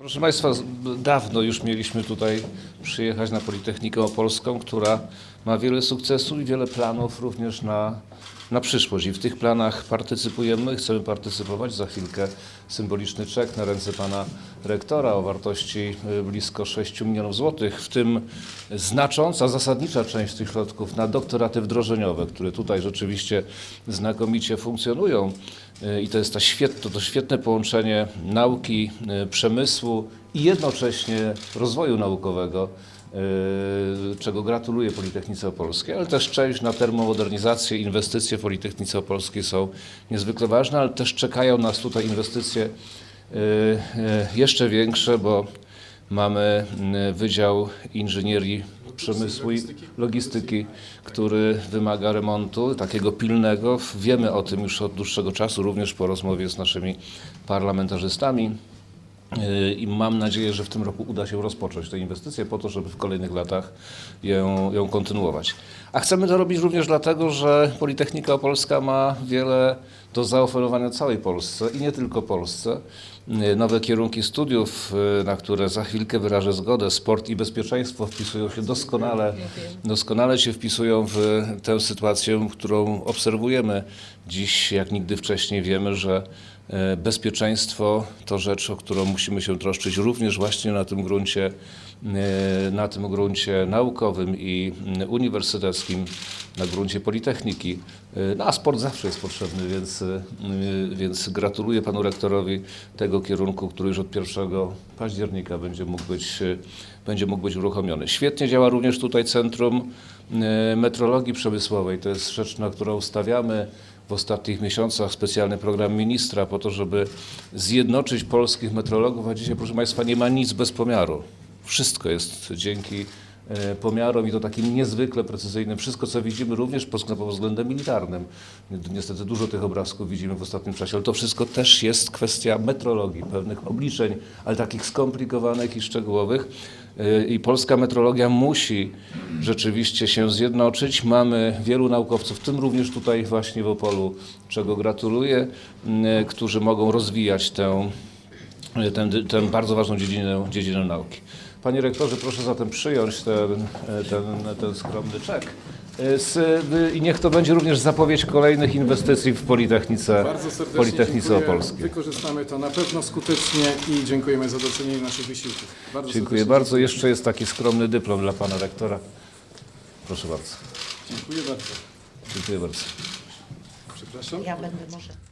Proszę Państwa, dawno już mieliśmy tutaj przyjechać na Politechnikę Opolską, która ma wiele sukcesów i wiele planów również na, na przyszłość. I w tych planach partycypujemy, chcemy partycypować. Za chwilkę symboliczny czek na ręce pana rektora o wartości y, blisko 6 milionów złotych, w tym znacząca, zasadnicza część tych środków na doktoraty wdrożeniowe, które tutaj rzeczywiście znakomicie funkcjonują. Y, I to jest ta świet, to, to świetne połączenie nauki, y, przemysłu i jednocześnie rozwoju naukowego, y, czego gratuluję Politechnice Opolskiej, ale też część na termomodernizację, inwestycje w Politechnice Opolskiej są niezwykle ważne, ale też czekają nas tutaj inwestycje y, y, jeszcze większe, bo mamy Wydział Inżynierii Przemysłu i Logistyki, który wymaga remontu takiego pilnego. Wiemy o tym już od dłuższego czasu, również po rozmowie z naszymi parlamentarzystami. I mam nadzieję, że w tym roku uda się rozpocząć tę inwestycję po to, żeby w kolejnych latach ją, ją kontynuować. A chcemy to robić również dlatego, że Politechnika Opolska ma wiele do zaoferowania całej Polsce i nie tylko Polsce. Nowe kierunki studiów, na które za chwilkę wyrażę zgodę, sport i bezpieczeństwo wpisują się doskonale, doskonale się wpisują w tę sytuację, którą obserwujemy dziś, jak nigdy wcześniej wiemy, że Bezpieczeństwo to rzecz, o którą musimy się troszczyć również właśnie na tym gruncie, e, na tym gruncie naukowym i mm, uniwersyteckim, na gruncie Politechniki. E, No a sport zawsze jest potrzebny, więc, e, więc gratuluję panu rektorowi tego kierunku, który już od 1 października będzie mógł być, e, będzie mógł być uruchomiony. Świetnie działa również tutaj Centrum e, Metrologii Przemysłowej. To jest rzecz, na którą stawiamy w ostatnich miesiącach specjalny program ministra po to, żeby zjednoczyć polskich metrologów, a dzisiaj, proszę Państwa, nie ma nic bez pomiaru. Wszystko jest dzięki pomiarom i to takim niezwykle precyzyjnym. Wszystko, co widzimy również pod względem militarnym. Niestety dużo tych obrazków widzimy w ostatnim czasie, ale to wszystko też jest kwestia metrologii, pewnych obliczeń, ale takich skomplikowanych i szczegółowych. E, I polska metrologia musi rzeczywiście się zjednoczyć. Mamy wielu naukowców, w tym również tutaj właśnie w Opolu, czego gratuluję, m, którzy mogą rozwijać tę, tę, tę bardzo ważną dziedzinę, dziedzinę nauki. Panie rektorze, proszę zatem przyjąć ten, ten, ten skromny czek. Z, I niech to będzie również zapowiedź kolejnych inwestycji w Politechnice, Bardzo serdecznie Politechnice. Opolskiej. Wykorzystamy to na pewno skutecznie i dziękujemy za docenienie naszych wysiłków. Bardzo Dziękuję bardzo. Jeszcze jest taki skromny dyplom dla pana rektora. Proszę bardzo. Dziękuję bardzo. Dziękuję bardzo. Przepraszam. Ja będę może.